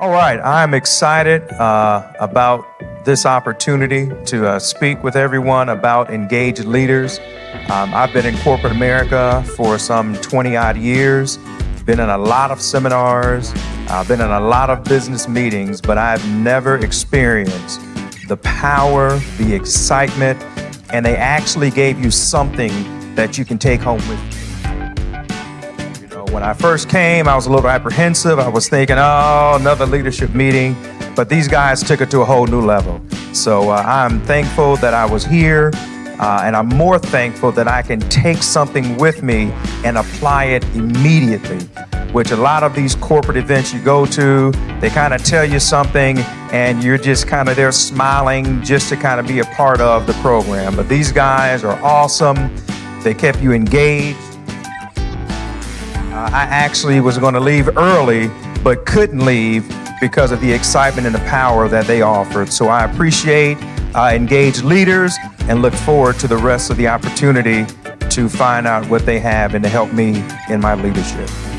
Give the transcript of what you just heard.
All right, I'm excited uh, about this opportunity to uh, speak with everyone about engaged leaders. Um, I've been in corporate America for some 20 odd years, been in a lot of seminars, I've been in a lot of business meetings, but I've never experienced the power, the excitement, and they actually gave you something that you can take home with you. When I first came, I was a little apprehensive. I was thinking, oh, another leadership meeting. But these guys took it to a whole new level. So uh, I'm thankful that I was here. Uh, and I'm more thankful that I can take something with me and apply it immediately. Which a lot of these corporate events you go to, they kind of tell you something and you're just kind of there smiling just to kind of be a part of the program. But these guys are awesome. They kept you engaged. Uh, I actually was going to leave early, but couldn't leave because of the excitement and the power that they offered. So I appreciate uh, engaged leaders and look forward to the rest of the opportunity to find out what they have and to help me in my leadership.